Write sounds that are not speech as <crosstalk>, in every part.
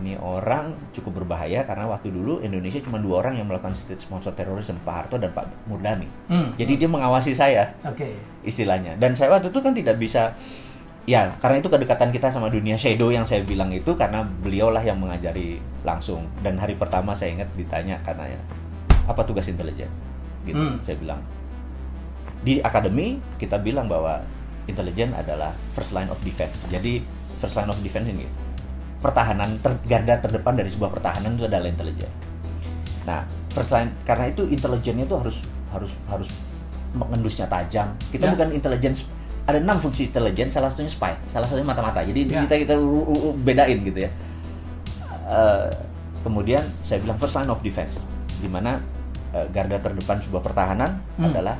ini orang cukup berbahaya karena waktu dulu Indonesia cuma dua orang yang melakukan state sponsor terorisme Pak Harto dan Pak Murdani. Hmm. Jadi dia mengawasi saya Oke. istilahnya. Dan saya waktu itu kan tidak bisa ya karena itu kedekatan kita sama dunia shadow yang saya bilang itu karena beliaulah yang mengajari langsung dan hari pertama saya ingat ditanya karena ya apa tugas intelijen gitu Hmm. saya bilang di akademi kita bilang bahwa intelijen adalah first line of defense jadi first line of defense ini pertahanan ter- garda terdepan dari sebuah pertahanan itu adalah intelijen nah first line karena itu intelijennya itu harus harus harus mengendusnya tajam kita Ya. bukan intelijen ada enam fungsi intelijen salah satunya spy salah satunya mata-mata jadi Ya. kita kita bedain gitu ya Eh, kemudian saya bilang first line of defense di mana eh, garda terdepan sebuah pertahanan Hmm. adalah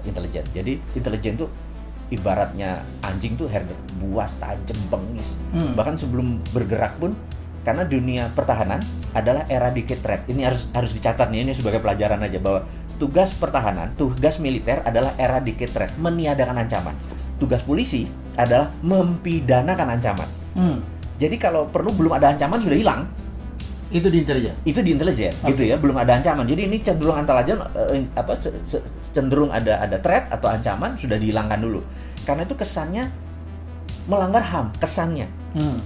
intelijen jadi intelijen itu ibaratnya anjing tuh herder buas tajam bengis. Hmm. bahkan sebelum bergerak pun karena dunia pertahanan adalah eradicate threat ini harus harus dicatat nih ini sebagai pelajaran aja bahwa tugas pertahanan tugas militer adalah eradicate threat meniadakan ancaman. Tugas polisi adalah mempidanakan ancaman. Hmm. jadi kalau perlu belum ada ancaman sudah hilang Itu di intelijen. itu di intelijen Oke. gitu ya belum ada ancaman jadi ini cenderung antara aja eh, apa cenderung ada ada threat atau ancaman sudah dihilangkan dulu karena itu kesannya melanggar ham kesannya Hmm.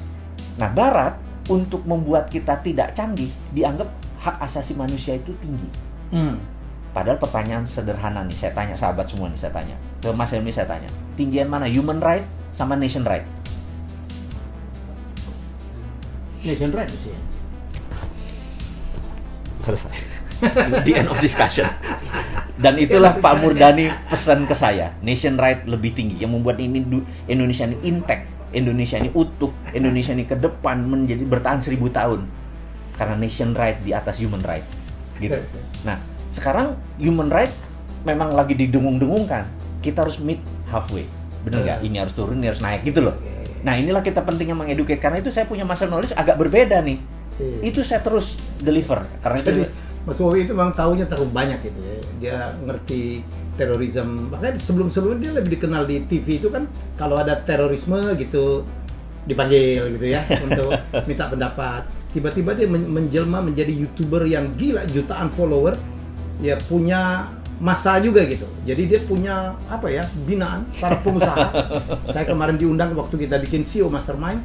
nah barat untuk membuat kita tidak canggih dianggap hak asasi manusia itu tinggi Hmm. padahal pertanyaan sederhana nih saya tanya sahabat semua nih saya tanya ke Mas Helmi saya tanya tinggian mana human right sama nation right Nation right sih. Selesai. <laughs> The end of discussion. Dan itulah Pak Murdani pesan ke saya nation right lebih tinggi. Yang membuat ini Indonesia ini intact Indonesia ini utuh Indonesia ini ke depan menjadi bertahan seribu tahun. Karena nation right di atas human right gitu. Nah sekarang human right memang lagi didengung-dengungkan kita harus meet halfway. Bener nggak? Ini harus turun ini harus naik gitu loh. Nah inilah kita pentingnya mengeduket karena itu saya punya masa knowledge agak berbeda nih itu saya terus deliver karena Jadi itu Mas Wowi itu memang tahunya terlalu banyak gitu ya. Dia ngerti terorisme. Makanya sebelum-sebelumnya dia lebih dikenal di TV itu kan kalau ada terorisme gitu dipanggil gitu ya <laughs> untuk minta pendapat. Tiba-tiba dia men- menjelma menjadi youtuber yang gila jutaan follower, ya punya masa juga gitu. Jadi dia punya apa ya binaan para pengusaha. <laughs> Saya kemarin diundang waktu kita bikin CEO Mastermind.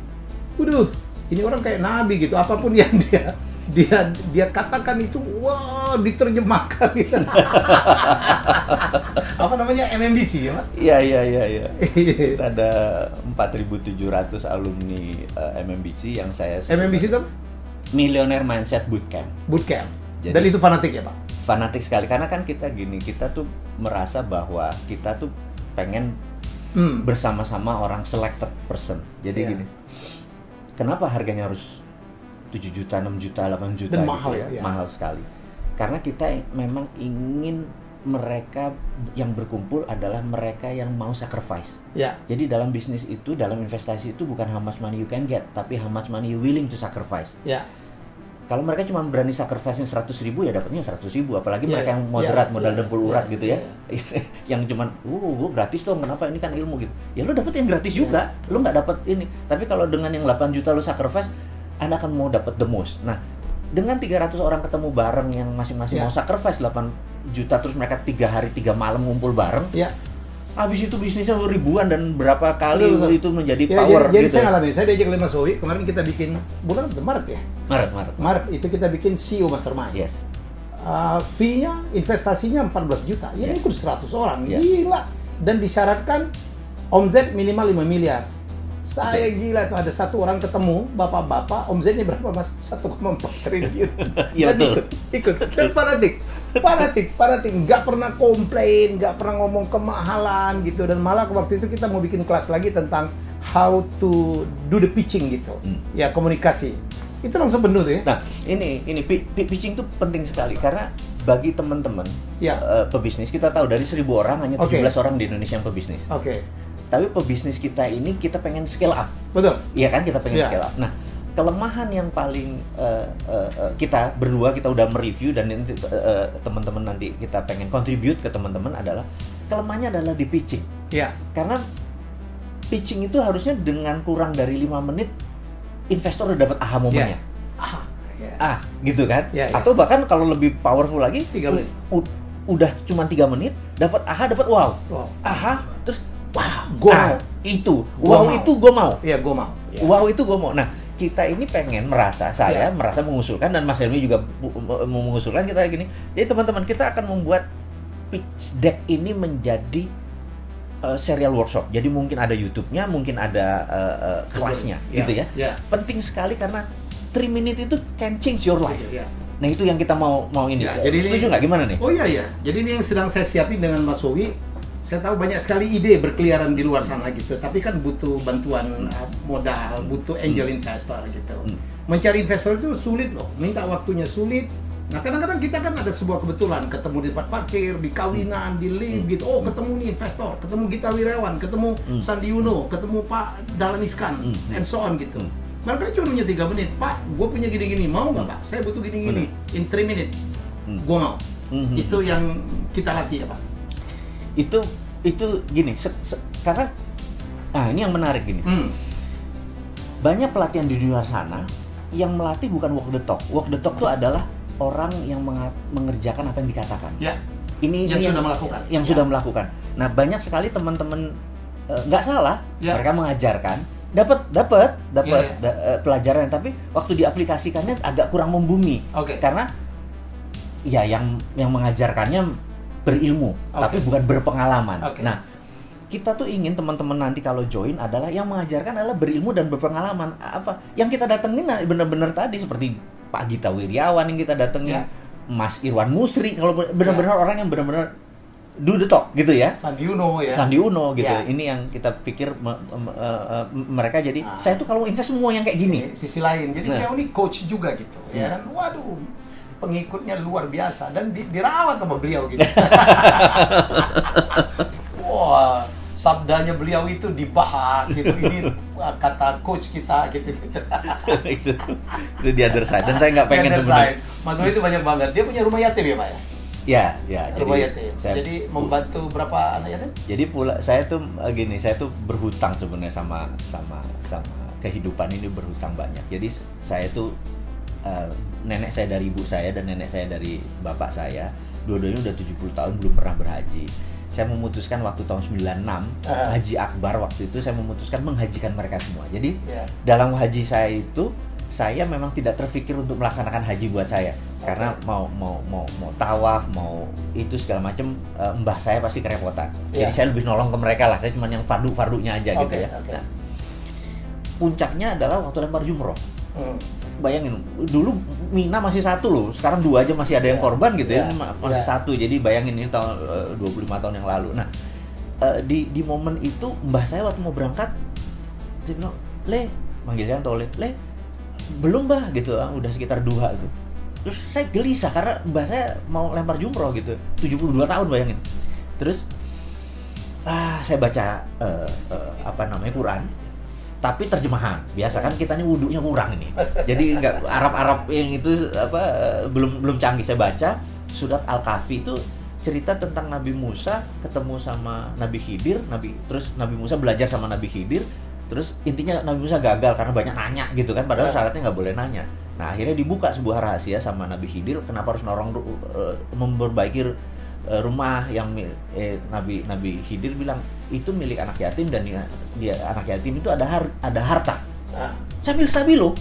Waduh, ini orang kayak nabi gitu. Apa pun yang <laughs> dia dia dia katakan itu wah diterjemahkan gitu. <laughs> apa namanya MMBC ya Pak? Iya iya iya iya. Kita <laughs> ada 4.700 alumni eh, MMBC yang saya sebut MMBC itu Millionaire Mindset Bootcamp. bootcamp. Jadi- Dan itu fanatik ya Pak? Fanatik sekali karena kan kita gini, kita tuh merasa bahwa kita tuh pengen Hmm. bersama-sama orang selected person. Jadi Iya. gini. Kenapa harganya harus 7 juta, 6 juta, 8 juta Dan gitu mahal ya, iya. Mahal sekali. Karena kita memang ingin mereka yang berkumpul adalah mereka yang mau sacrifice. Ya. Jadi dalam bisnis itu, dalam investasi itu bukan how much money you can get, tapi how much money you willing to sacrifice. Ya. Kalau mereka cuma berani sacrifice-nya 100 ribu, ya dapatnya 100 ribu. Apalagi Iya, mereka yang moderat, Iya, modal iya, dempul urat iya, gitu ya. <laughs> yang cuman, uh, gratis dong, kenapa ini kan ilmu gitu. Ya lu dapet yang gratis Iya. juga, lu nggak dapet ini. Tapi kalau dengan yang 8 juta lu sacrifice, Anda akan mau dapet the most. Nah, dengan 300 orang ketemu bareng yang masing-masing Iya. mau sacrifice 8 juta, terus mereka tiga hari, tiga malam ngumpul bareng, Ya. Habis itu bisnisnya ribuan dan berapa kali Betul, betul. itu menjadi Ya, power jadi, jadi gitu. saya ngalamin, saya diajak oleh Mas Wowi, kemarin kita bikin bulan? Maret ya? Maret, Maret. Maret itu kita bikin CEO Mastermind. Yes. Uh, fee-nya, investasinya 14 juta. Ya Yes. ikut 100 orang. Yes. Gila. Dan disyaratkan omzet minimal 5 miliar. Saya gila tuh ada satu orang ketemu, bapak-bapak, omzetnya berapa mas? 1,4 triliun. <laughs> Iya, betul. Ikut, ikut. Dan fanatik, fanatik, fanatik. Nggak pernah komplain, nggak pernah ngomong kemahalan gitu. Dan malah waktu itu kita mau bikin kelas lagi tentang how to do the pitching gitu. Hmm. Ya komunikasi. Itu langsung penuh tuh ya. Nah, ini ini pi- pi- pitching itu penting sekali karena bagi teman-teman Ya. eh, pebisnis kita tahu dari 1000 orang hanya Oke. 17 orang di Indonesia yang pebisnis. Oke, Tapi pebisnis kita ini kita pengen scale up. betul. Iya kan kita pengen Iya. scale up. Nah, kelemahan yang paling eh, eh, kita berdua kita udah mereview dan nanti eh, teman-teman nanti kita pengen contribute ke teman-teman adalah kelemahannya adalah di pitching. Ya. Karena pitching itu harusnya dengan kurang dari lima menit investor udah dapat aha momennya. ah gitu kan Ya, ya. atau bahkan kalau lebih powerful lagi Tiga menit. udah cuma tiga menit dapat aha dapat wow Wow. aha terus wow Gua ah, mau. itu Gua wow mau. itu gue mau Iya, gue mau. Ya. wow itu gue mau nah kita ini pengen merasa saya Ya. merasa mengusulkan dan Mas Helmi juga mengusulkan kita gini jadi teman-teman kita akan membuat pitch deck ini menjadi uh, serial workshop jadi mungkin ada YouTube-nya mungkin ada uh, uh, kelasnya Ya, gitu ya Ya. penting sekali karena 3 minute itu can change your life Ya. nah itu yang kita mau mau ini Ya, jadi ini- setuju nggak gimana nih Oh iya ya. Jadi ini yang sedang saya siapin dengan Mas Wowi. Saya tahu banyak sekali ide berkeliaran di luar sana gitu. Tapi kan butuh bantuan uh, modal, butuh angel investor gitu. Hmm. Mencari investor itu sulit loh. Minta waktunya sulit. Nah kadang-kadang kita kan ada sebuah kebetulan ketemu di tempat parkir, di kawinan, di lift gitu. Oh ketemu nih investor, ketemu Gita Wirawan, ketemu Hmm. Sandi Uno, ketemu Pak Dahlan Iskan, Hmm. and so on gitu. Hmm. Mereka cuma punya tiga menit. Pak, gue punya gini-gini, mau nggak Pak? Saya butuh gini-gini. In three minutes, Hmm. gue mau. Itu yang kita latih ya Pak. Itu itu gini se- se- karena nah ini yang menarik gini Hmm. banyak pelatihan di luar sana yang melatih bukan walk the talk walk the talk itu adalah orang yang mengerjakan apa yang dikatakan Ya, ini yang ini sudah melakukan. yang Ya. sudah melakukan nah banyak sekali teman-teman eh, nggak salah Ya. mereka mengajarkan dapat dapat dapat Ya, ya. da- eh, pelajaran tapi waktu diaplikasikannya agak kurang membumi Oke. karena ya yang yang mengajarkannya berilmu Oke. tapi bukan berpengalaman. Oke. Nah, kita tuh ingin teman-teman nanti kalau join adalah yang mengajarkan adalah berilmu dan berpengalaman. Apa yang kita datengin nah, benar-benar tadi seperti Pak Gita Wiryawan yang kita datengin, Ya. Mas Irwan Musri kalau benar-benar orang yang benar-benar do the talk gitu ya. Sandi Uno ya. Sandi Uno gitu. Ya. Ini yang kita pikir me- me- eh, mereka jadi Ah. saya tuh kalau invest semua yang kayak gini. Ini sisi lain. Jadi Nah. beliau ini coach juga gitu. Ya kan. Waduh, pengikutnya luar biasa dan di- dirawat sama beliau gitu. <laughs> Wah, sabdanya beliau itu dibahas gitu. Ini kata coach kita gitu. gitu. <laughs> itu itu di other side dan saya nggak pengen sebenarnya. Mas Boy itu banyak banget. Dia punya rumah yatim ya, Pak ya? Ya, ya. Rumah yatim. saya- Jadi membantu berapa anak yatim? jadi pula saya tuh eh, gini, saya tuh berhutang sebenarnya sama sama sama kehidupan ini berhutang banyak. Jadi saya tuh eh, nenek saya dari ibu saya dan nenek saya dari bapak saya, dua-duanya udah 70 tahun belum pernah berhaji. Saya memutuskan waktu tahun 96 Ah. Haji Akbar waktu itu saya memutuskan menghajikan mereka semua. Jadi Ya. dalam haji saya itu saya memang tidak terpikir untuk melaksanakan haji buat saya karena mau mau mau mau tawaf mau itu segala macam eh, mbah saya pasti kerepotan jadi Iya. saya lebih nolong ke mereka lah saya cuma yang fardu fardunya aja gitu Oke, ya oke. Nah, puncaknya adalah waktu lempar jumroh Hmm. Bayangin dulu Mina masih satu loh sekarang dua aja masih ada yang Iya. korban gitu ya Iya. Ma- masih Iya. satu jadi bayangin ini tahun eh, 25 tahun yang lalu nah eh, di di momen itu mbah saya waktu mau berangkat dia bilang le manggil saya tole le belum mbah gitu ah, udah sekitar dua gitu terus saya gelisah karena mbah saya mau lempar jumroh gitu 72 tahun bayangin terus ah saya baca eh, eh, apa namanya Quran tapi terjemahan. Biasa kan kita ini wudhunya kurang ini. Jadi nggak Arab-Arab yang itu apa belum belum canggih. Saya baca surat Al-Kahfi itu cerita tentang Nabi Musa ketemu sama Nabi Khidir Nabi terus Nabi Musa belajar sama Nabi Khidir terus intinya Nabi Musa gagal karena banyak nanya gitu kan padahal Ya. syaratnya nggak boleh nanya. Nah akhirnya dibuka sebuah rahasia sama Nabi Khidir kenapa harus norong eh, memperbaiki eh, rumah yang eh, Nabi Nabi Khidir bilang itu milik anak yatim dan dia, dia anak yatim itu ada har- ada harta. Nah, sambil stabilo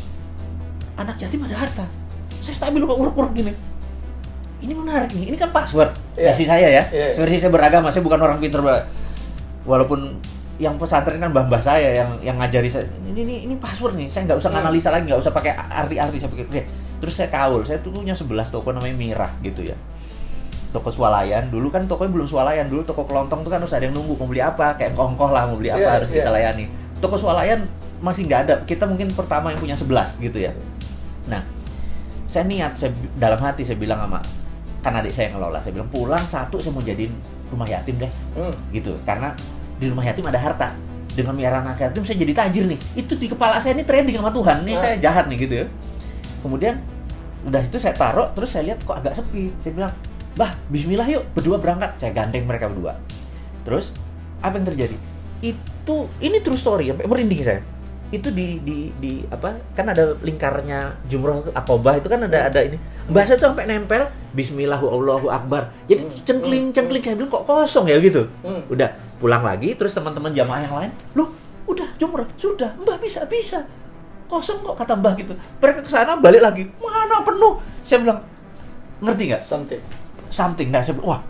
anak yatim ada harta. Saya stabilo pak uruk-uruk gini. Ini menarik nih ini kan password Iya. versi saya ya. Iya. versi saya beragama saya bukan orang pinter Mbak. walaupun yang pesantren kan mbah-mbah saya yang yang ngajari saya. Ini ini, ini password nih saya nggak usah Hmm. analisa lagi nggak usah pakai arti-arti saya pikir oke. Terus saya kaul saya tuh punya 11 toko namanya Mirah gitu ya toko swalayan. Dulu kan tokonya belum swalayan. Dulu toko kelontong tuh kan harus ada yang nunggu mau beli apa. Kayak kongkoh lah mau beli apa Iya, harus kita iya. layani toko swalayan masih nggak ada. Kita mungkin pertama yang punya 11 gitu ya. Nah saya niat saya dalam hati saya bilang sama kan adik saya yang ngelola. Saya bilang pulang satu saya mau jadiin rumah yatim deh. Hmm. gitu. Karena di rumah yatim ada harta. Dengan miara anak yatim saya jadi tajir nih. Itu di kepala saya ini trading sama Tuhan. Ini Ah. saya jahat nih gitu ya. Kemudian udah itu saya taruh terus saya lihat kok agak sepi. Saya bilang bah Bismillah yuk berdua berangkat. Saya gandeng mereka berdua. Terus apa yang terjadi? Itu ini true story sampai merinding saya. Itu di di di apa kan ada lingkarnya jumroh akobah itu kan ada ada ini. Bahasa tuh sampai nempel Bismillah Allahu Akbar. Jadi Hmm. cengkling cengkling kayak bilang kok kosong ya? Gitu. Hmm. udah pulang lagi terus teman-teman jamaah yang lain loh udah jumroh sudah mbah bisa bisa. Kosong kok kata mbah gitu. Mereka ke sana balik lagi mana penuh? Saya bilang ngerti nggak? Something. Something nah saya wah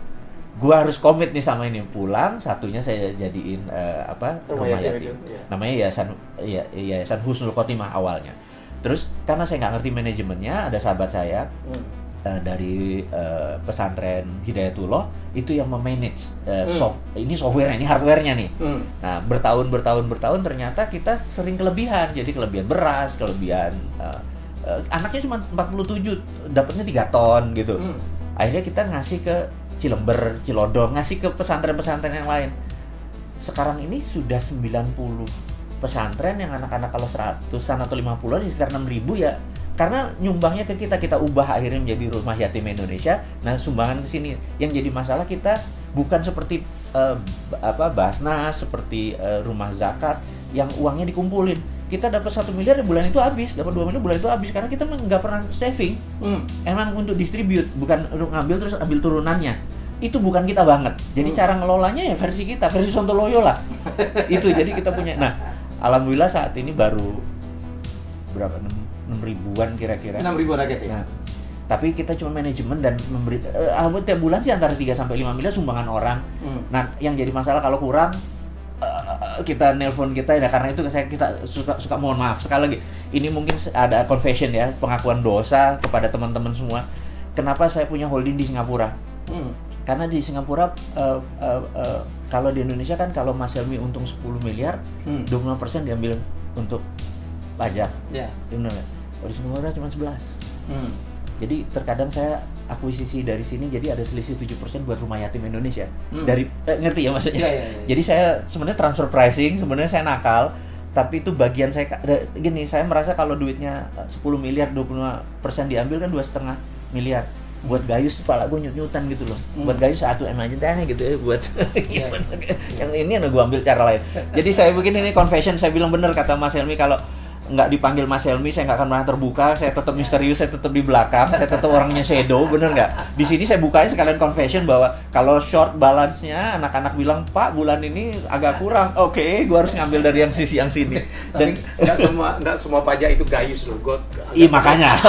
gua harus komit nih sama ini pulang satunya saya jadiin eh, apa Rumah rumah yatim yatim iya. namanya yayasan ya, yayasan Husnul Khotimah awalnya terus karena saya nggak ngerti manajemennya ada sahabat saya Hmm. eh, dari eh, pesantren Hidayatullah itu yang memanage eh, Hmm. soft ini software ini hardwarenya nih Hmm. Nah, bertahun bertahun bertahun ternyata kita sering kelebihan. Jadi kelebihan beras, kelebihan eh, eh, anaknya cuma 47, dapatnya 3 ton gitu. Hmm. Akhirnya kita ngasih ke Cilember, Cilodong, ngasih ke pesantren-pesantren yang lain. Sekarang ini sudah 90 pesantren yang anak-anak kalau 100-an atau 50-an di sekitar 6000 ya. Karena nyumbangnya ke kita, kita ubah akhirnya menjadi rumah yatim Indonesia. Nah, sumbangan ke sini yang jadi masalah kita bukan seperti b- apa Basnas, seperti eh, rumah zakat yang uangnya dikumpulin. Kita dapat satu miliar ya bulan itu habis, dapat dua miliar bulan itu habis karena kita nggak pernah saving Hmm. emang untuk distribute bukan untuk ngambil terus ambil turunannya itu bukan kita banget jadi Hmm. cara ngelolanya ya versi kita versi Sontoloyo lah <laughs> itu jadi kita punya nah alhamdulillah saat ini baru berapa enam enam ribuan kira-kira Enam ribu rakyat ya. nah tapi kita cuma manajemen dan memberi eh, alhamdulillah tiap bulan sih antara 3 sampai 5 miliar sumbangan orang Hmm. Nah, yang jadi masalah kalau kurang eh, kita nelpon kita ya karena itu saya kita suka suka mohon maaf sekali lagi. Ini mungkin ada confession ya, pengakuan dosa kepada teman-teman semua. Kenapa saya punya holding di Singapura? Hmm. Karena di Singapura eh, eh, eh, kalau di Indonesia kan kalau Mas Helmi untung 10 miliar, Hmm. 25% diambil untuk pajak. Ya. Di Indonesia. Kalau di Singapura cuma 11. Hmm. Jadi terkadang saya akuisisi dari sini jadi ada selisih 7% buat rumah yatim Indonesia. Hmm. Dari eh, ngerti ya maksudnya? Iya, iya, iya. Jadi saya sebenarnya transfer pricing, sebenarnya saya nakal, tapi itu bagian saya ada- gini, saya merasa kalau duitnya eh, 10 miliar 25% diambil kan dua setengah miliar. Buat gayus kepala gue nyut-nyutan gitu loh. Hmm. Buat gayus satu M aja deh gitu ya buat <laughs> Iya. yang ini yang gue ambil cara lain. <laughs> Jadi saya bikin ini confession, saya bilang bener kata Mas Helmi kalau nggak dipanggil Mas Helmi, saya nggak akan pernah terbuka, saya tetap misterius, saya tetap di belakang, saya tetap orangnya shadow, bener nggak? Di sini saya bukain sekalian confession bahwa kalau short balance-nya, anak-anak bilang, Pak, bulan ini agak kurang, oke, gua harus ngambil dari yang sisi yang sini. Dan nggak semua nggak semua pajak itu gayus loh. Gue. Iya makanya,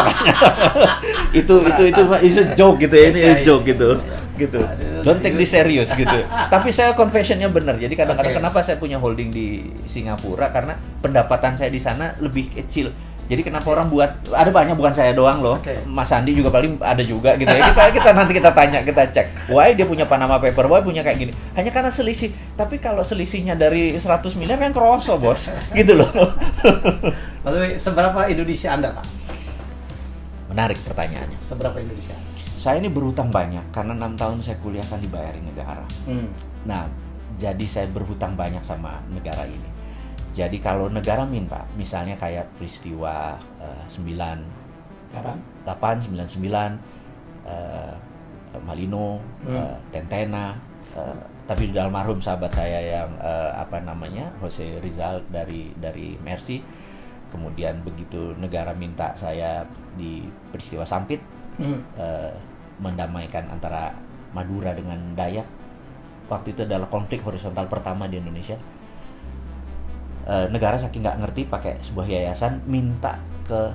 <laughs> itu itu itu itu joke gitu ya, ini Iya, is joke iya. Gitu, gitu. Don't take this serious gitu. <laughs> Tapi saya confessionnya benar. Jadi kadang-kadang Oke. kenapa saya punya holding di Singapura karena pendapatan saya di sana lebih kecil. Jadi kenapa orang buat ada banyak bukan saya doang loh. Oke. Mas Andi juga paling ada juga gitu ya. Kita kita nanti kita tanya, kita cek. Why dia punya Panama paper, why punya kayak gini. Hanya karena selisih. Tapi kalau selisihnya dari 100 miliar kan kroso, Bos. <laughs> Gitu loh. Lalu seberapa Indonesia Anda pak? Menarik pertanyaannya. Seberapa Indonesia? Saya ini berhutang banyak karena enam tahun saya kuliah kan dibayarin negara. Hmm. Nah, jadi saya berhutang banyak sama negara ini. Jadi kalau negara minta, misalnya kayak peristiwa eh, 9 Kapan? 8 99 eh, Malino, Hmm. eh, Tentena, eh, tapi sudah almarhum sahabat saya yang eh, apa namanya Jose Rizal dari dari Mercy. Kemudian begitu negara minta saya di peristiwa Sampit Hmm. eh, mendamaikan antara Madura dengan Dayak. Waktu itu adalah konflik horizontal pertama di Indonesia. Eh, negara saking nggak ngerti pakai sebuah yayasan minta ke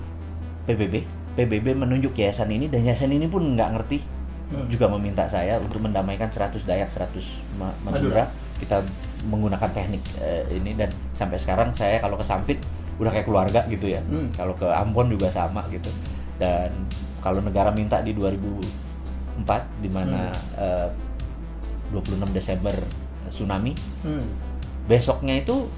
PBB. PBB menunjuk yayasan ini dan yayasan ini pun nggak ngerti Hmm. juga meminta saya untuk mendamaikan 100 Dayak 100 Ma- Madura. Madura. Kita menggunakan teknik eh, ini dan sampai sekarang saya kalau ke Sampit udah kayak keluarga gitu ya. Hmm. Kalau ke Ambon juga sama gitu. Dan kalau negara minta di 2004 di mana eh, 26 Desember tsunami, Hmm. besoknya itu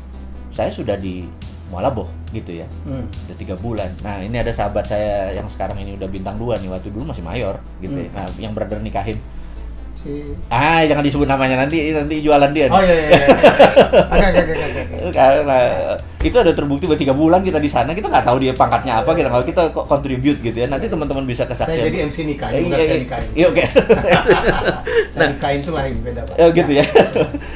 saya sudah di Mualabo gitu ya. Hmm. Udah tiga bulan. Nah ini ada sahabat saya yang sekarang ini udah bintang dua nih. Waktu dulu masih mayor gitu ya. Hmm. Nah yang brother nikahin. Si. Ah jangan disebut namanya nanti nanti jualan dia. Oh iya iya. iya. <laughs> Oke oke oke oke. Karena itu ada terbukti buat tiga bulan kita di sana kita nggak tahu dia pangkatnya apa kita nggak kita kok contribute gitu ya nanti teman-teman bisa Saya kesaksian jadi MC nikah, Eh, bukan iya, saya iya. nikahin. iya oke <laughs> Saya nikahin itu lain beda pak. Oh gitu ya.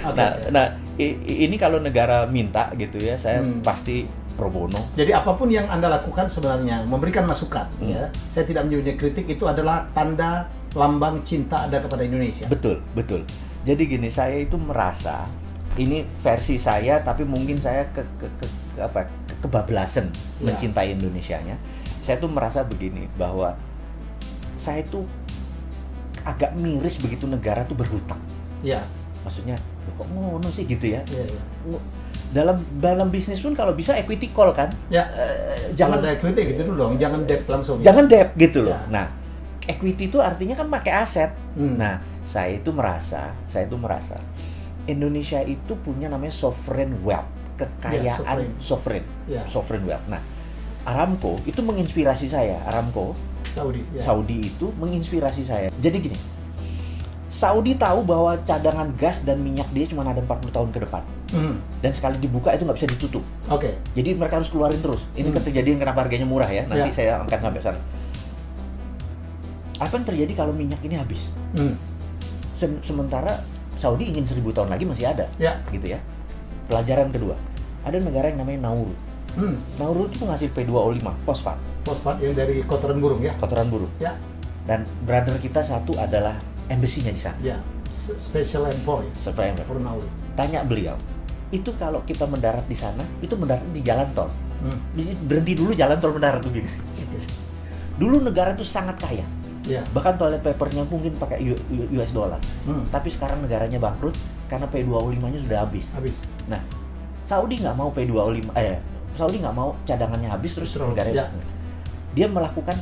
Nah, <laughs> nah i- ini kalau negara minta gitu ya, saya Hmm. pasti pro bono. Jadi apa pun yang anda lakukan sebenarnya memberikan masukan, Hmm. ya. Saya tidak menyebutnya kritik itu adalah tanda lambang cinta anda kepada Indonesia. Betul, betul. Jadi gini, saya itu merasa ini versi saya, tapi mungkin saya ke, ke, ke- ke- apa ke- kebablasan Ya. mencintai Indonesianya. Saya tuh merasa begini bahwa saya tuh agak miris begitu negara tuh berhutang. Ya, Maksudnya, "Loh, kok ngono sih gitu ya? ya, ya. Dalam dalam bisnis pun kalau bisa equity call kan, Ya, Eh, jangan ada kritik gitu dulu dong, jangan debt langsung. jangan debt gitu loh. Ya. Nah, equity itu artinya kan pakai aset. Hmm. Nah, saya itu merasa, saya itu merasa Indonesia itu punya namanya sovereign wealth, kekayaan sovereign. sovereign, Ya. sovereign wealth. Nah, Aramco itu menginspirasi saya. Aramco Saudi. Ya. Saudi itu menginspirasi saya. Jadi gini, Saudi tahu bahwa cadangan gas dan minyak dia cuma ada 40 tahun ke depan. Hmm. Dan sekali dibuka itu nggak bisa ditutup. Oke. Jadi mereka harus keluarin terus. Ini Hmm. kejadian kenapa harganya murah ya. Nanti Ya. saya angkat sampai sana. Apa yang terjadi kalau minyak ini habis? Hmm. Sem- sementara Saudi ingin seribu tahun lagi masih ada, Ya. gitu ya. Pelajaran kedua, ada negara yang namanya Nauru. Hmm. Nauru itu menghasil P2O5, fosfat, Fosfat yang dari kotoran burung ya. kotoran burung. Ya. Dan brother kita satu adalah embassy-nya di sana. Ya. Special envoy Supaya for Nauru. tanya beliau, itu kalau kita mendarat di sana, itu mendarat di jalan tol. Hmm. Berhenti dulu jalan tol mendarat begini. Dulu negara itu sangat kaya, Ya. bahkan toilet papernya mungkin pakai US dollar. Hmm. Tapi sekarang negaranya bangkrut karena P2O5-nya sudah habis. Habis. Nah, Saudi nggak mau P2O5, eh, Saudi nggak mau cadangannya habis terus Betul, negaranya. ya. Dia melakukan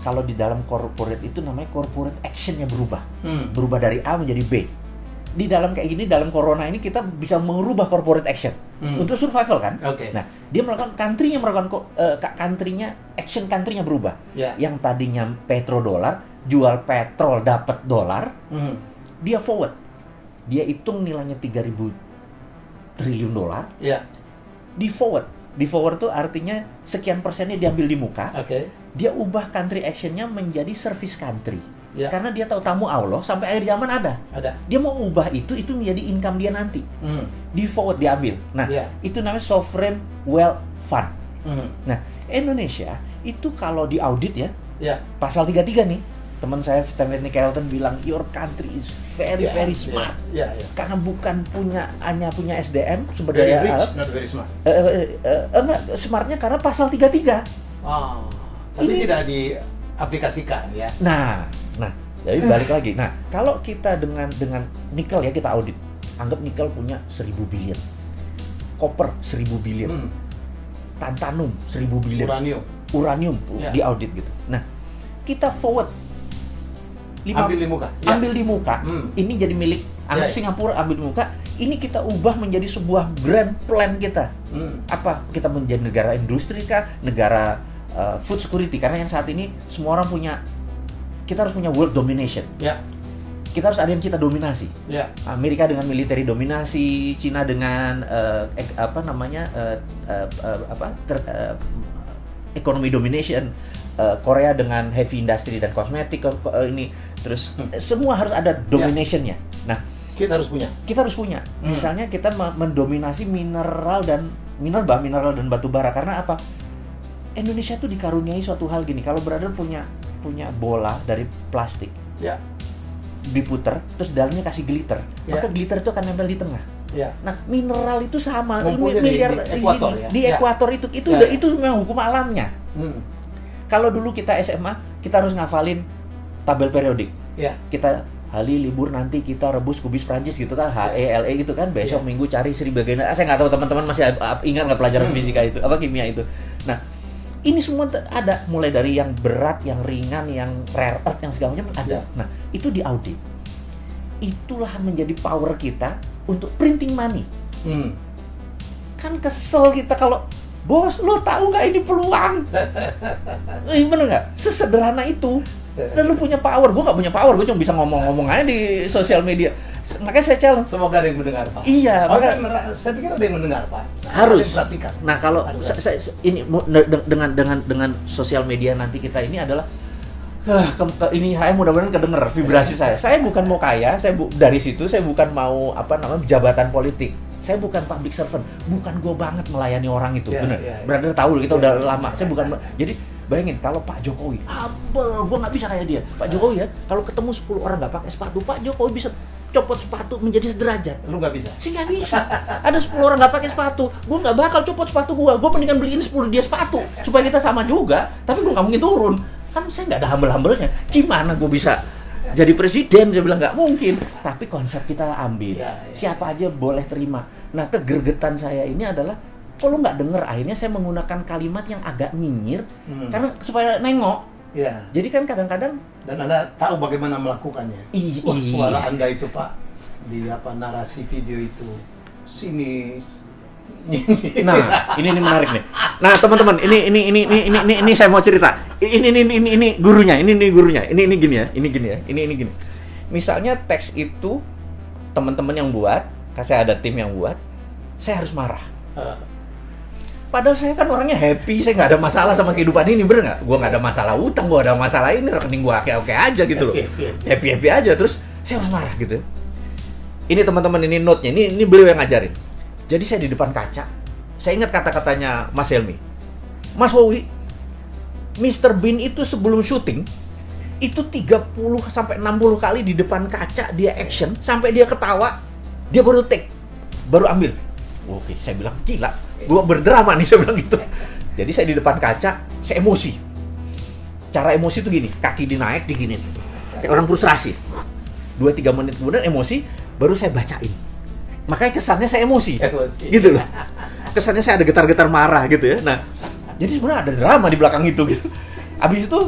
kalau di dalam corporate itu namanya corporate actionnya berubah, Hmm. berubah dari A menjadi B. Di dalam kayak gini, dalam corona ini kita bisa merubah corporate action Hmm. untuk survival kan. Oke. Nah, dia melakukan country-nya melakukan ko- eh, ka- country-nya action country-nya berubah. Ya. Yang tadinya petrodolar, jual petrol dapat dolar, Hmm. dia forward. Dia hitung nilainya 3000 triliun dolar, Ya. di forward. Di forward tuh artinya sekian persennya diambil di muka, Oke. dia ubah country actionnya menjadi service country. Ya. Karena dia tahu tamu Allah sampai akhir zaman ada. Ada. Dia mau ubah itu, itu menjadi income dia nanti. Hmm. Di forward diambil. Nah, Ya. itu namanya sovereign wealth fund. Hmm. Nah, Indonesia itu kalau di audit ya, Ya. pasal 33 nih, teman saya Stanley Kelton bilang your country is very Ya, very ya, smart. Ya. Ya. Karena bukan punya hanya punya SDM sumber daya rich, alam, not very smart. eh, eh, eh, enggak, smartnya karena pasal 33. Ah. Tapi Ini- tidak diaplikasikan ya. Nah, nah, jadi balik lagi. Nah, kalau kita dengan dengan nikel ya kita audit, anggap nikel punya 1000 billion, koper 1000 billion, Hmm. tantanum 1000 billion, Uranium. uranium Ya. di audit gitu. Nah, kita forward lima- Ambil di muka. Ya. ambil di muka. Hmm. Ini jadi milik anggap Ya, ya. Singapura ambil di muka. Ini kita ubah menjadi sebuah grand plan kita. Hmm. Apa kita menjadi negara industri kah, negara uh, food security? Karena yang saat ini semua orang punya kita harus punya world domination. Ya. Kita harus ada yang kita dominasi. Ya. Amerika dengan military dominasi, Cina dengan uh, ek- apa namanya uh, uh, uh, apa ter- uh, economy domination, uh, Korea dengan heavy industry dan kosmetik ko- ko- uh, ini terus Hmm. semua harus ada dominationnya. Nah Kita harus punya. kita harus punya, Hmm. misalnya kita me- mendominasi mineral dan mineral mineral dan batu bara karena apa? Indonesia tuh dikaruniai suatu hal gini, kalau brother punya punya bola dari plastik Ya. diputer terus dalamnya kasih glitter Ya. maka glitter itu akan nempel di tengah Ya. nah mineral itu sama Ngumpulnya di- di ekuator ya? di Ya. ekuator itu itu Ya, udah ya. itu memang hukum alamnya Hmm. kalau dulu kita SMA kita harus ngafalin tabel periodik Ya. kita hari libur nanti kita rebus kubis Prancis gitu kan H E L E gitu kan besok Ya. minggu cari Sri Bagian ah, saya nggak tahu teman-teman masih ingat nggak pelajaran Hmm. fisika itu apa kimia itu nah ini semua ada. Mulai dari yang berat yang ringan yang rare earth yang segala macam ada. Ya. nah itu di audit. Itulah menjadi power kita untuk printing money. Hmm. kan kesel kita kalau bos lo tahu nggak ini peluang? <laughs> Eh, bener nggak? Sesederhana itu. Dan lu punya power. Gue nggak punya power. Gue cuma bisa ngomong-ngomong aja di sosial media makanya saya challenge Semoga ada yang mendengar, Pak. iya Oh, maka kan, saya pikir ada yang mendengar, Pak. Harus. Ada yang perhatikan. nah kalau Harus. sa- sa- sa- ini dengan dengan dengan sosial media nanti kita ini adalah ah, ke- ke- ini saya mudah-mudahan kedenger vibrasi saya saya bukan mau kaya saya bu- dari situ saya bukan mau apa namanya jabatan politik saya bukan public servant, bukan gue banget melayani orang itu, Iya, bener. iya, iya. Brother tahu kita Iya, udah iya. lama. Saya bukan, jadi bayangin kalau Pak Jokowi, humble, gue nggak bisa kayak dia. Pak Jokowi ya, kalau ketemu 10 orang nggak pakai sepatu, Pak Jokowi bisa copot sepatu menjadi sederajat. Lu nggak bisa. sih nggak bisa. Ada 10 orang nggak pakai sepatu gue nggak bakal copot sepatu gue gue mendingan beliin 10 dia sepatu supaya kita sama juga tapi gue nggak mungkin turun. Kan saya nggak ada humble-humblenya. Gimana gue bisa jadi presiden? Dia bilang nggak mungkin. Tapi konsep kita ambil. Ya, ya. siapa aja boleh terima. Nah kegergetan saya ini adalah kalau nggak denger akhirnya saya menggunakan kalimat yang agak nyinyir Hmm. karena supaya nengok Ya. jadi kan kadang-kadang Dan Anda tahu bagaimana melakukannya. Iya. Wah, suara Anda itu, Pak, di apa narasi video itu sinis. <laughs> Nah, ini ini menarik nih. Nah, teman-teman, ini ini ini ini ini ini, ini saya mau cerita. Ini ini ini ini gurunya, ini ini gurunya. Ini ini gini ya, ini gini ya. Ini ini gini. Misalnya teks itu teman-teman yang buat, saya ada tim yang buat, saya harus marah. Padahal saya kan orangnya happy, saya nggak ada masalah sama kehidupan ini, bener nggak? Gue nggak ada masalah utang, gue ada masalah ini, rekening gue oke-oke aja gitu loh. Happy-happy aja. Happy-happy aja, terus saya harus marah gitu. Ini teman-teman, ini note-nya, ini, ini beliau yang ngajarin. Jadi saya di depan kaca, saya ingat kata-katanya Mas Helmi. Mas Wowi, Mr. Bean itu sebelum syuting, itu 30 sampai 60 kali di depan kaca dia action, sampai dia ketawa, dia baru take, baru ambil. Oke, saya bilang gila, gua berdrama nih saya bilang gitu. Jadi saya di depan kaca, saya emosi. Cara emosi itu gini, kaki dinaik diginin. Kayak orang frustrasi. 2-3 menit kemudian emosi, baru saya bacain. Makanya kesannya saya emosi. Emosi. Gitu loh. Kesannya saya ada getar-getar marah gitu ya. Nah, jadi sebenarnya ada drama di belakang itu gitu. Abis itu,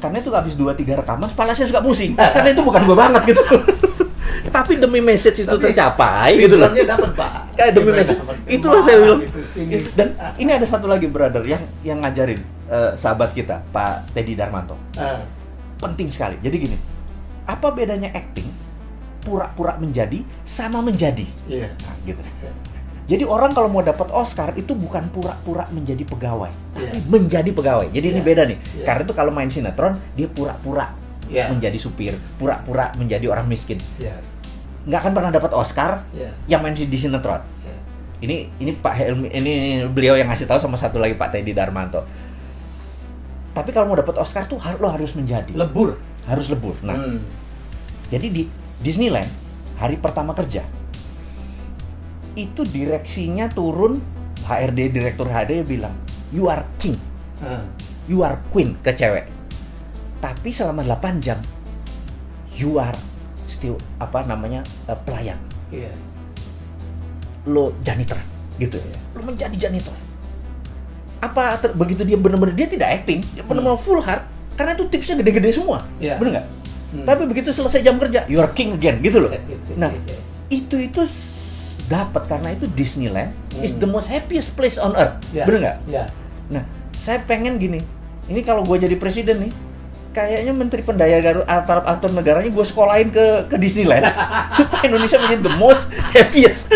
karena itu habis 2-3 rekaman, kepala saya suka pusing. Karena itu bukan gua banget gitu. <laughs> Tapi demi message itu Tapi tercapai gitu loh. Dapat, Pak. Ya, demi message. Itulah saya bilang. Dan ini ada satu lagi brother yang yang ngajarin eh, sahabat kita, Pak Teddy Darmanto. Eh, Penting sekali. Jadi gini, apa bedanya acting pura-pura menjadi sama menjadi? Iya. Nah, gitu. Jadi orang kalau mau dapat Oscar itu bukan pura-pura menjadi pegawai, Iya. tapi menjadi pegawai. Jadi ini Iya. beda nih. Iya. Karena itu kalau main sinetron dia pura-pura Iya. menjadi supir, pura-pura menjadi orang miskin. Iya. Nggak akan pernah dapat Oscar Iya. yang main di sinetron. Ini ini Pak Helmi, ini beliau yang ngasih tahu sama satu lagi Pak Teddy Darmanto. Tapi kalau mau dapat Oscar tuh lo harus menjadi, Lebur. harus lebur. Nah, Hmm. jadi di Disneyland hari pertama kerja itu direksinya turun HRD direktur HRD bilang you are king, Eh, you are queen ke cewek. Tapi selama 8 jam you are still apa namanya eh, pelayan. Iya. Lo janitor gitu ya. Lo menjadi janitor. Apa ter- begitu dia benar-benar dia tidak acting, dia benar-benar full heart karena itu tipsnya gede-gede semua. Iya. Bener nggak? Hmm. Tapi begitu selesai jam kerja, you are king again gitu loh. Nah, Iya. itu itu s- dapat karena itu Disneyland is Hmm. the most happiest place on earth. Iya. Bener nggak? Iya. Nah, saya pengen gini. Ini kalau gue jadi presiden nih, kayaknya Menteri Pendaya Garut atau negaranya gue sekolahin ke ke Disneyland <laughs> supaya Indonesia menjadi the most happiest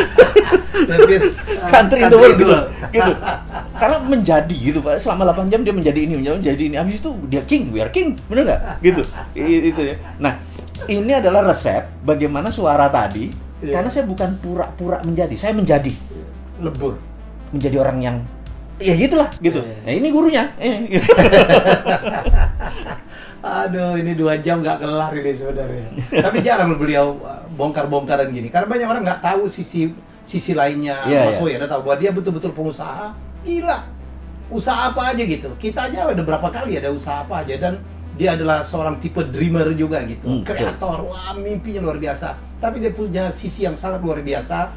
Uh, country in the world gitu. gitu. Karena menjadi gitu Pak. Selama 8 jam dia menjadi ini, menjadi ini. Habis itu dia king, we are king. Bener nggak? Gitu. Itu ya. Nah, ini adalah resep bagaimana suara tadi. Iya. Karena saya bukan pura-pura menjadi, saya menjadi Lebur. menjadi orang yang ya gitulah gitu. Iya. Nah, ini gurunya. Eh, <laughs> Aduh, ini dua jam nggak kelar ini sebenarnya. Tapi jarang beliau uh, bongkar-bongkaran gini. Karena banyak orang nggak tahu sisi sisi lainnya Iya, Mas iya. Woy. Tahu bahwa dia betul-betul pengusaha. Gila. Usaha apa aja gitu. Kita aja ada berapa kali ada usaha apa aja dan dia adalah seorang tipe dreamer juga gitu. Hmm, betul. Kreator, wah mimpinya luar biasa. Tapi dia punya sisi yang sangat luar biasa.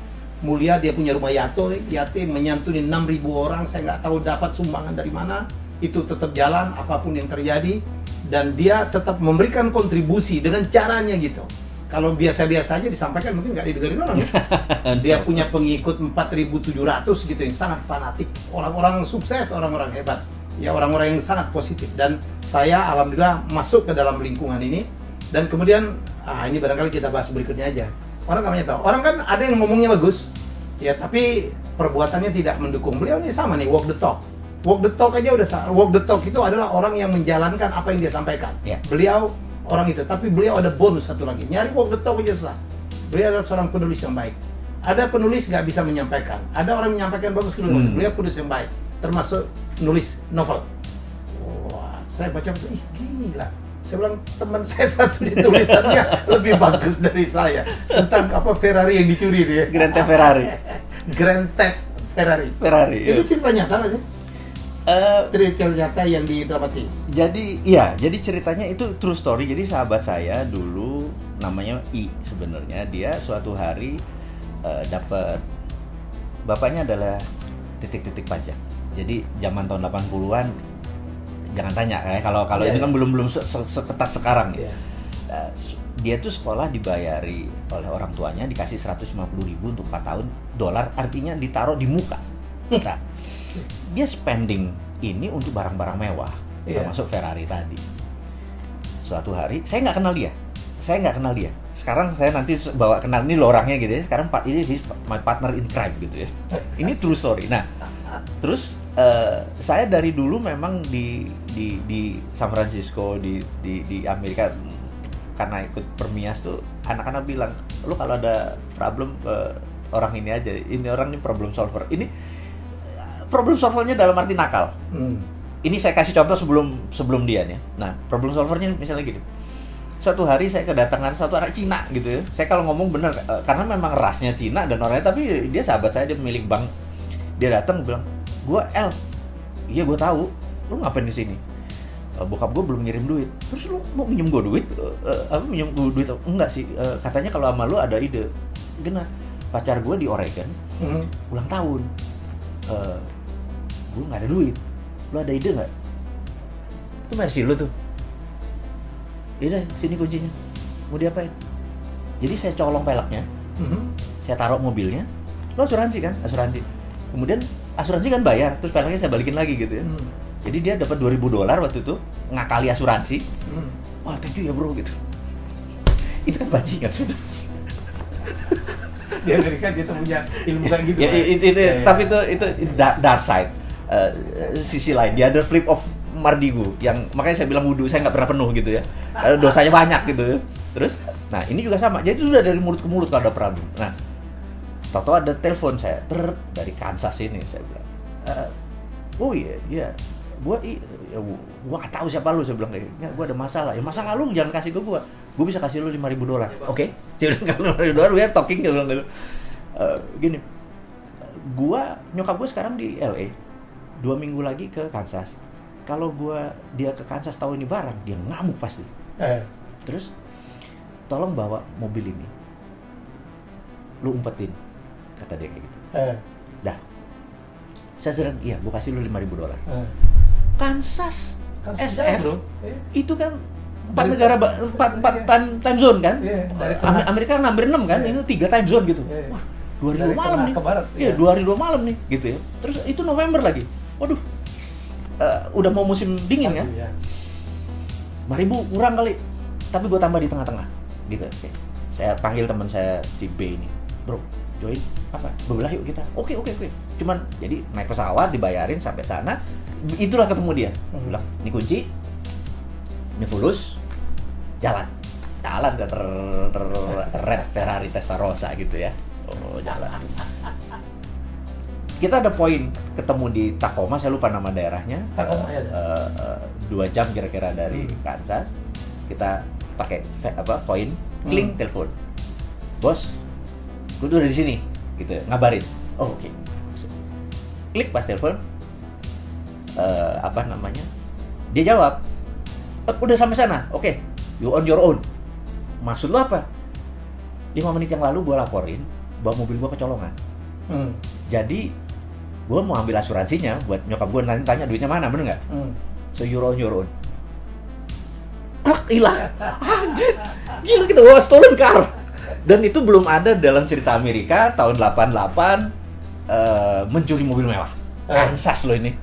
Mulia dia punya rumah yato, yatim menyantuni 6000 orang. Saya nggak tahu dapat sumbangan dari mana. Itu tetap jalan apa pun yang terjadi dan dia tetap memberikan kontribusi dengan caranya gitu. Kalau biasa-biasa aja disampaikan mungkin nggak didengarin orang ya. <laughs> Dia punya pengikut 4.700 gitu yang sangat fanatik. Orang-orang sukses, orang-orang hebat. Ya orang-orang yang sangat positif. Dan saya alhamdulillah masuk ke dalam lingkungan ini. Dan kemudian, ah ini barangkali kita bahas berikutnya aja. Orang nggak banyak tahu. Orang kan ada yang ngomongnya bagus. Ya tapi perbuatannya tidak mendukung. Beliau ini sama nih, walk the talk. Walk the talk aja udah walk the talk itu adalah orang yang menjalankan apa yang dia sampaikan. Ya. Beliau orang itu, tapi beliau ada bonus satu lagi. Nyari the talk aja susah. Beliau adalah seorang penulis yang baik. ada penulis nggak bisa menyampaikan, ada orang menyampaikan bagus penulis, Hmm. beliau penulis yang baik, termasuk nulis novel. Wah, saya baca, ih gila. Saya bilang teman saya <laughs> satu di tulisannya <laughs> lebih bagus dari saya tentang apa Ferrari yang dicuri itu ya. Grand Theft Ferrari. <laughs> Grand Theft Ferrari. Ferrari. Itu ya. cerita nyata nggak sih? Eh, Cerita nyata yang didramatis. jadi iya, jadi ceritanya itu true story. Jadi sahabat saya dulu namanya I sebenarnya dia suatu hari eh, dapat bapaknya adalah titik-titik pajak. Jadi zaman tahun 80-an jangan tanya kayak kalau kalau Iya, ini iya. kan belum belum se- se- seketat sekarang ya. Eh, s- dia tuh sekolah dibayari oleh orang tuanya dikasih 150 ribu untuk 4 tahun dolar artinya ditaruh di muka <laughs> nah, dia spending ini untuk barang-barang mewah Iya. termasuk Ferrari tadi. Suatu hari saya nggak kenal dia. Saya nggak kenal dia. Sekarang saya nanti bawa kenal ini lo orangnya gitu ya. Sekarang Pak ini my partner in crime gitu ya. Ini true story. Nah terus eh, saya dari dulu memang di di di San Francisco di di di Amerika karena ikut permias tuh anak-anak bilang lu kalau ada problem eh, orang ini aja. Ini orang ini problem solver. Ini problem solvernya dalam arti nakal Hmm. ini saya kasih contoh sebelum sebelum dia nih. Nah, problem solvernya misalnya gini. Suatu hari saya kedatangan satu anak Cina gitu ya. Saya kalau ngomong bener eh, karena memang rasnya Cina dan orangnya tapi dia sahabat saya dia pemilik bank. Dia datang bilang, "Gua L." Iya, gua tahu. Lu ngapain di sini? "Eh, bokap gue belum ngirim duit. Terus lu mau minjem gue duit? Eh, apa minjem gue duit? Enggak sih. Katanya kalau sama lu ada ide. Gena, pacar gue di Oregon Hmm. ulang tahun. Gue nggak ada duit. Lu ada ide nggak? Itu versi lu tuh. Iya deh, sini kuncinya. Mau diapain? Jadi saya colong peleknya, Hmm. saya taruh mobilnya. Lo asuransi kan? Asuransi. Kemudian asuransi kan bayar, terus peleknya saya balikin lagi gitu ya. Hmm. Jadi dia dapat 2000 dolar waktu itu ngakali asuransi. Hmm. Wah, thank you ya bro gitu. <laughs> Itu kan bajingan sudah. Di Amerika kita punya ilmu kayak gitu. ya, Pak. itu, itu, Ya, ya. tapi itu itu dark side Eh, sisi lain. Dia ada flip of mardigu yang makanya saya bilang wudhu saya nggak pernah penuh gitu ya. Karena dosanya banyak gitu ya. Terus nah ini juga sama. Jadi sudah dari mulut ke mulut kalau ada problem nah Toto ada telepon saya ter dari Kansas ini saya bilang. "Eh, oh iya iya. Gua i, ya, gua nggak tahu siapa lu saya bilang kayak nggak gua ada masalah. Ya masalah lu jangan kasih ke gua? Gua bisa kasih lu lima ribu dolar. Oke. <laughs> Saya bilang kalau lima ribu dolar we are talking dia bilang gitu. "Eh, gini. Gua nyokap gua sekarang di LA dua minggu lagi ke Kansas kalau gua dia ke Kansas tahu ini barang dia ngamuk pasti Eh. terus tolong bawa mobil ini lu umpetin kata dia kayak gitu Eh. dah saya sering iya gua kasih lu 5000 dolar Eh. Kansas, Kan SF bro. Eh. itu kan empat negara empat empat Iya. time, time zone kan Iya, dari Am- tengah. Amerika hampir enam kan Iya. ini tiga time zone gitu Iya. wah dua hari dua malam nih ke barat, iya iya. dua hari dua malam nih gitu ya terus itu November lagi waduh eh, udah mau musim dingin kan ya. lima ribu kurang kali. Tapi gue tambah di tengah-tengah gitu. Oke saya panggil teman saya si B ini. Bro join. Apa? Bebelah yuk kita. Oke oke oke. Cuman jadi naik pesawat dibayarin sampai sana. Itulah ketemu dia. Hmm. bilang ini kunci. Ini fulus. Jalan. Jalan ke ter, ter red Ferrari Testarossa gitu ya. Oh jalan kita ada poin ketemu di Tacoma saya lupa nama daerahnya. Tacoma, ya. Eh, eh, dua jam kira-kira dari Hmm. Kansas. Kita pakai apa poin kling Hmm. telepon. Bos gue udah di sini gitu ya, ngabarin. Oh oke. Klik pas telepon. Eh, apa namanya? Dia jawab "Eh, udah sampai sana oke you on your own. Maksud lo apa? Lima menit yang lalu gue laporin bahwa mobil gue kecolongan. Hmm. jadi gue mau ambil asuransinya buat nyokap gue nanti tanya duitnya mana bener nggak? Hmm. so you're on your own. Krak, hilang. Anjir. Gila kita bawa stolen car. Dan itu belum ada dalam cerita Amerika tahun 88 eh, mencuri mobil mewah. Eh. Kansas lo ini.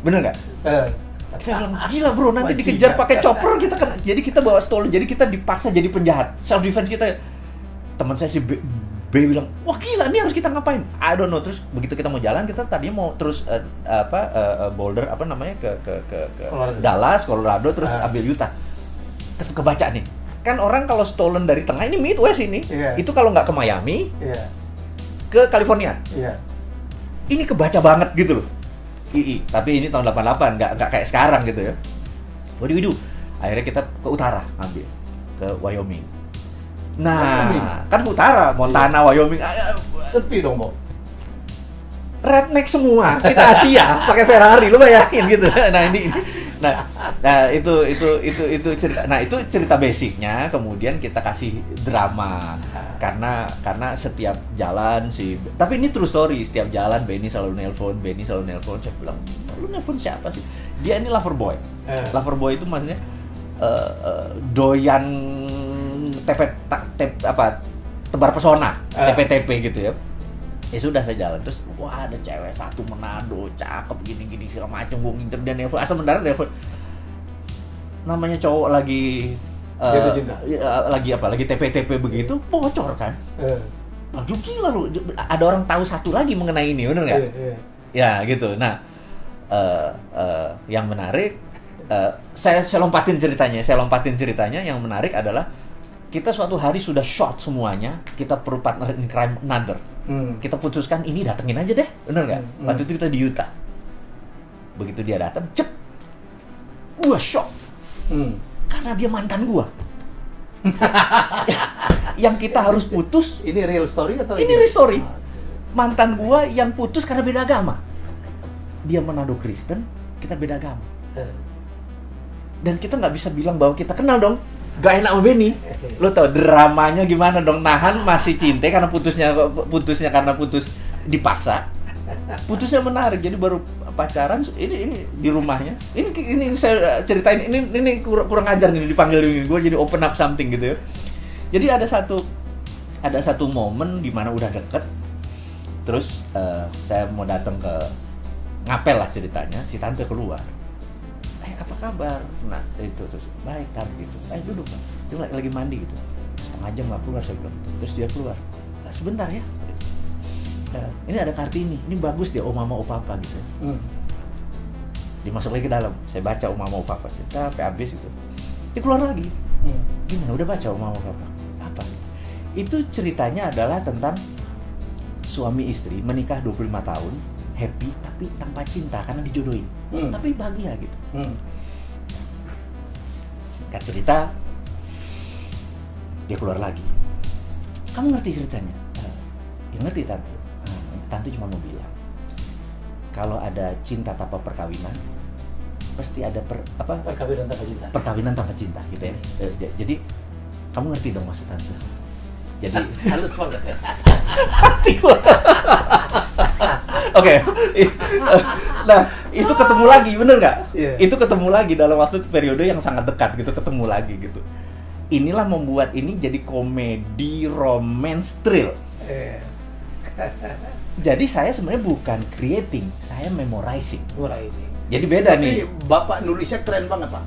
Bener nggak? Bilang gila bro nanti dikejar pakai chopper kita kan jadi kita bawa stolen jadi kita dipaksa jadi penjahat. Self defense kita teman saya si B, bilang wah gila ini harus kita ngapain I don't know terus begitu kita mau jalan kita tadinya mau terus eh, apa eh, Boulder apa namanya ke ke ke, ke Colorado. Dallas Colorado terus Ah. ambil Utah tetap kebaca nih kan orang kalau stolen dari tengah ini Midwest ini Iya. itu kalau nggak ke Miami Iya. ke California. Iya. Ini kebaca banget gitu loh. II, tapi ini tahun 88, nggak nggak kayak sekarang gitu ya. What do we do? Akhirnya kita ke utara ambil ke Wyoming. Nah, Wyoming? kan utara, Montana, Wyoming, Sepi dong, Bo. redneck semua. Kita Asia, pakai Ferrari, lu bayangin gitu. <laughs> Nah ini, ini. nah, nah itu itu itu itu cerita. Nah itu cerita basicnya. Kemudian kita kasih drama karena karena setiap jalan sih. Tapi ini true story. Setiap jalan Benny selalu nelpon, Benny selalu nelpon. Saya bilang, lu nelpon siapa sih? Dia ini lover boy. Eh. Lover boy itu maksudnya eh, eh, doyan tepet ta- tep- apa tebar pesona, Eh. TP-TP gitu ya ya sudah saya jalan terus wah ada cewek satu Manado cakep gini gini segala macam gue ngincer dia nelfon asal mendarat nelfon namanya cowok lagi cinta. ya, lagi apa lagi TP TP begitu bocor kan Eh. Wah, lu gila lu ada orang tahu satu lagi mengenai ini bener nggak Iya, iya. ya gitu nah eh, eh, yang menarik eh, saya saya lompatin ceritanya saya lompatin ceritanya yang menarik adalah kita suatu hari sudah short semuanya kita perlu partner in crime another. Hmm. kita putuskan ini datengin aja deh. Bener nggak? Hmm, waktu itu kita di Utah begitu dia datang cep. Gua shock Hmm. karena dia mantan gua. <laughs> Yang kita harus putus Ini real story atau Ini real story. mantan gua yang putus karena beda agama. Dia Manado Kristen kita beda agama. Eh. dan kita nggak bisa bilang bahwa kita kenal dong gak enak sama Benny. Lo tau dramanya gimana dong? Nahan masih cinta karena putusnya putusnya karena putus dipaksa. Putusnya menarik jadi baru pacaran ini ini di rumahnya. Ini ini, ini saya ceritain ini ini kurang, kurang ajar nih dipanggil ini. Gue jadi open up something gitu ya. Jadi ada satu ada satu momen di mana udah deket. Terus eh, saya mau datang ke ngapel lah ceritanya. Si tante keluar apa kabar? Nah itu terus baik tante gitu. Eh duduk Bang. dia lagi, lagi mandi gitu. Setengah jam nggak keluar saya bilang. Terus dia keluar. "Ah, sebentar ya. Eh, ini ada kartini. Ini bagus dia oh mama oh papa gitu. Hmm. dia masuk lagi ke dalam. Saya baca oh mama oh papa saya sampai habis itu. Dia keluar lagi. Hmm. gimana? Udah baca oh mama oh papa apa? Itu ceritanya adalah tentang suami istri menikah 25 tahun happy tapi tanpa cinta karena dijodohin. Hmm. tapi bahagia gitu. Hmm. singkat cerita dia keluar lagi. Kamu ngerti ceritanya? "Eh, ya ngerti tante. "Ah, tante cuma mau bilang kalau ada cinta tanpa perkawinan pasti ada per, apa? Perkawinan tanpa cinta. perkawinan tanpa cinta gitu ya. J- jadi kamu ngerti dong maksud tante. Jadi <laughs> Halus banget ya. <laughs> Oke, nah itu ketemu lagi, bener nggak? Iya. Itu ketemu lagi dalam waktu periode yang sangat dekat gitu, ketemu lagi gitu. Inilah membuat ini jadi komedi romance thrill. Eh. Jadi saya sebenarnya bukan creating, saya memorizing. Sih. Jadi beda Tapi nih. bapak nulisnya keren banget pak.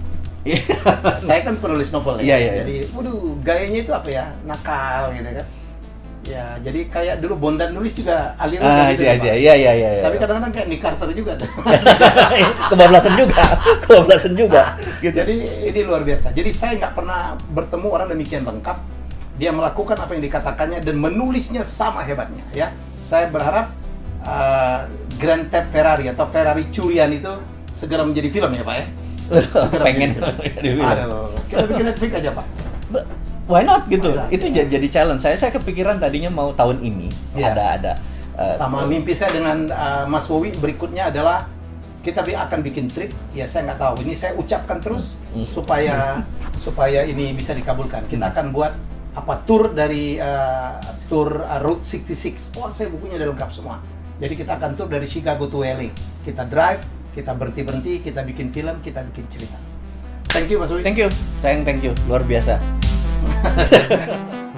Saya kan penulis novel Iya, ya. iya, iya. Jadi, waduh, gayanya itu apa ya? Nakal gitu kan. Ya, jadi kayak dulu Bondan nulis juga aliran Ah, gitu. iya, Pak. iya, iya, iya, iya. Tapi kadang-kadang kayak Nick Carter juga. tuh. <laughs> kebablasan juga, <laughs> kebablasan juga. <laughs> Gitu. Jadi ini luar biasa. Jadi saya nggak pernah bertemu orang demikian lengkap. Dia melakukan apa yang dikatakannya dan menulisnya sama hebatnya. Ya, saya berharap uh, Grand Theft Ferrari atau Ferrari curian itu segera menjadi film ya Pak ya. Segera pengen jadi film. Aduh, kita bikin Netflix aja Pak. Why not gitu? Why not? Itu ja- jadi challenge. Saya saya kepikiran tadinya mau tahun ini Iya. ada ada uh, Sama mimpi saya dengan uh, Mas Wowi berikutnya adalah kita akan bikin trip. Ya saya nggak tahu. Ini saya ucapkan terus Hmm. supaya <laughs> supaya ini bisa dikabulkan. Kita akan buat apa tour dari uh, tour uh, Route 66. Oh, saya bukunya udah lengkap semua. Jadi kita akan tour dari Chicago to LA. Kita drive, kita berhenti berhenti, kita bikin film, kita bikin cerita. Thank you Mas Wowi. Thank you, sayang thank you, luar biasa. Yeah. <laughs>